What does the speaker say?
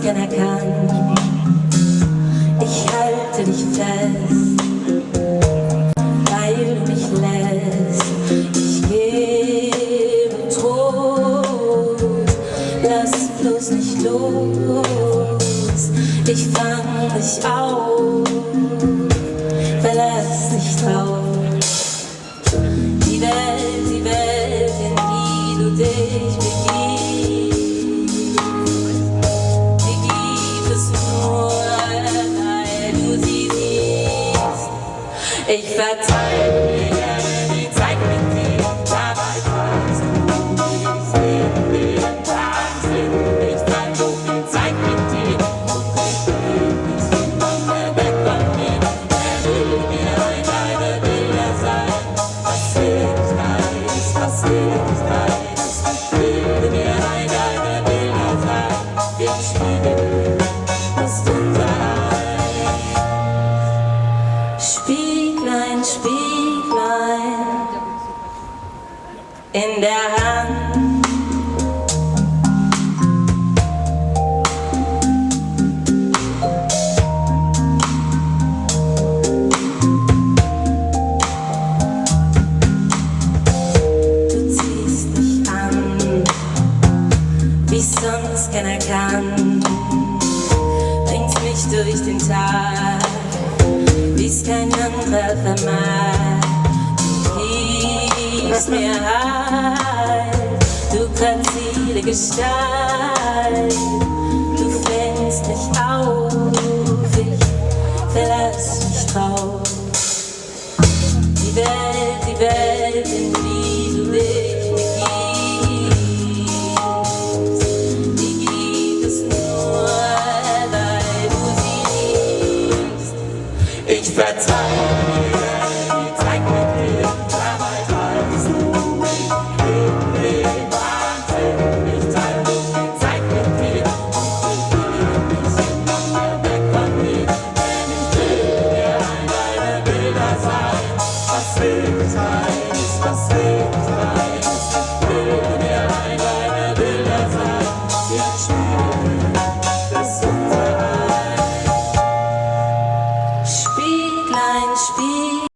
gern erkannt. Ich halte dich fest, weil du mich lässt. Ich gebe Trost, lass bloß nicht los. Ich fang dich auf, Ich verteile dir die Zeit mit dir, dabei kannst du dieses Leben leben, Wahnsinn. Ich fand so viel Zeit mit dir und ich will nicht niemand mehr weg von mir. Wer will mir ein deine Bilder sein? Was ich weiß, was ich weiß. Spieglein in der Hand. Wie sonst keiner kann. Bringst mich durch den Tag, wie's kein anderer vermag. Du gibst mir Halt, du grazile Gestalt. Du fängst mich auf, ich verlass mich drauf. Die Welt, die Welt, in die nichts verzeihen.